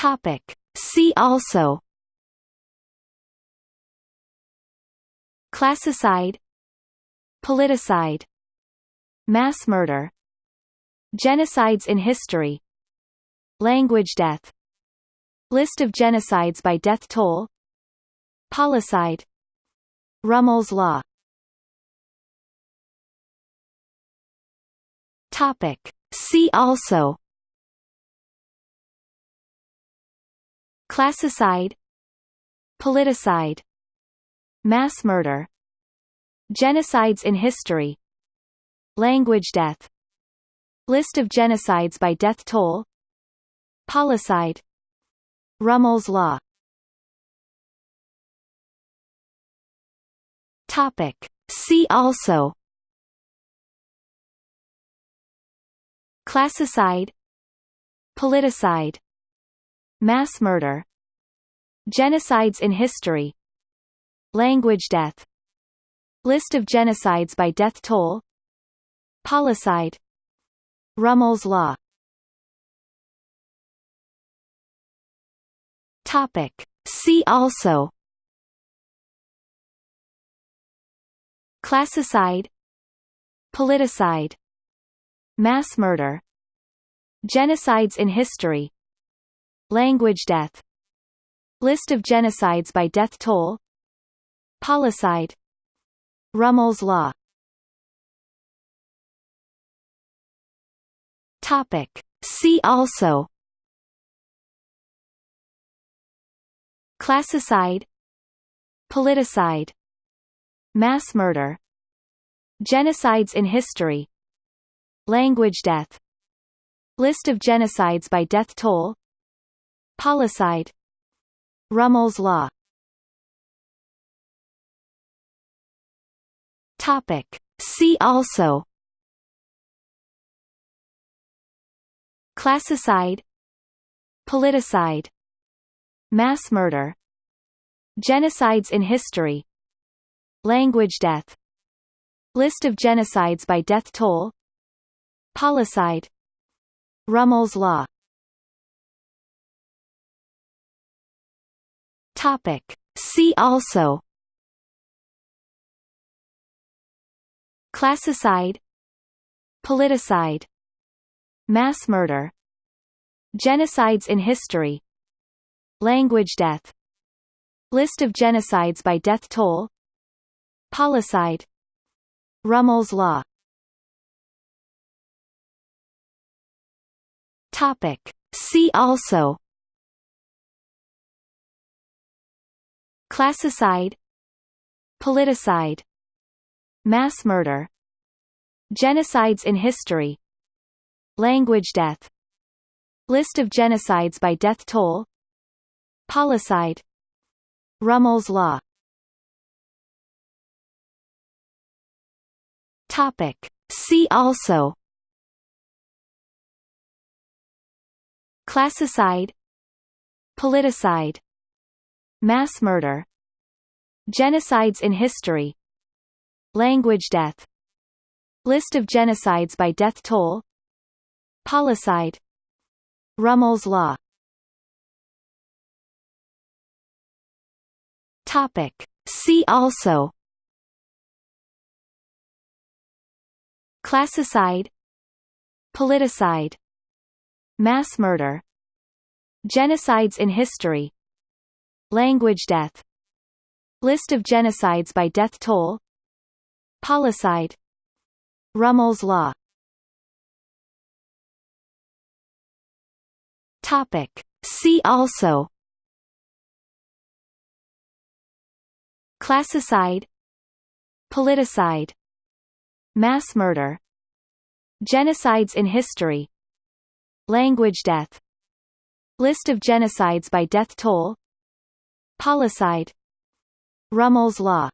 Topic. See also Classicide Politicide Mass murder Genocides in history Language death List of genocides by death toll Policide Rummel's law Topic. See also Classicide. Politicide. Mass murder. Genocides in history. Language death. List of genocides by death toll. Policide. Rummel's law. Topic. See also. Classicide. Politicide Mass murder Genocides in history Language death List of genocides by death toll Policide Rummel's law. Topic. See also. Classicide. Politicide. Mass murder. Genocides in history Language death. List of genocides by death toll. Policide. Rummel's law. Topic. See also. Classicide. Politicide. Mass murder. Genocides in history. Language death. List of genocides by death toll Policide Rummel's law. Topic. See also. Classicide. Politicide. Mass murder. Genocides in history. Language death. List of genocides by death toll. Policide Rummel's law Topic. See also Classicide Politicide Mass murder Genocides in history Language death List of genocides by death toll Policide Rummel's law Topic. See also Classicide Politicide Mass murder Genocides in history Language death List of genocides by death toll Policide Rummel's law. Topic. See also. Classicide Politicide Mass murder Genocides in history. Language death. List of genocides by death toll. Policide. Rummel's law. Topic. See also. Classicide. Politicide. Mass murder. Genocides in history. Language death List of genocides by death toll. Policide. Rummel's law. Topic. See also. Classicide. Politicide. Mass murder. Genocides in history. Language death. List of genocides by death toll. Policide Rummel's law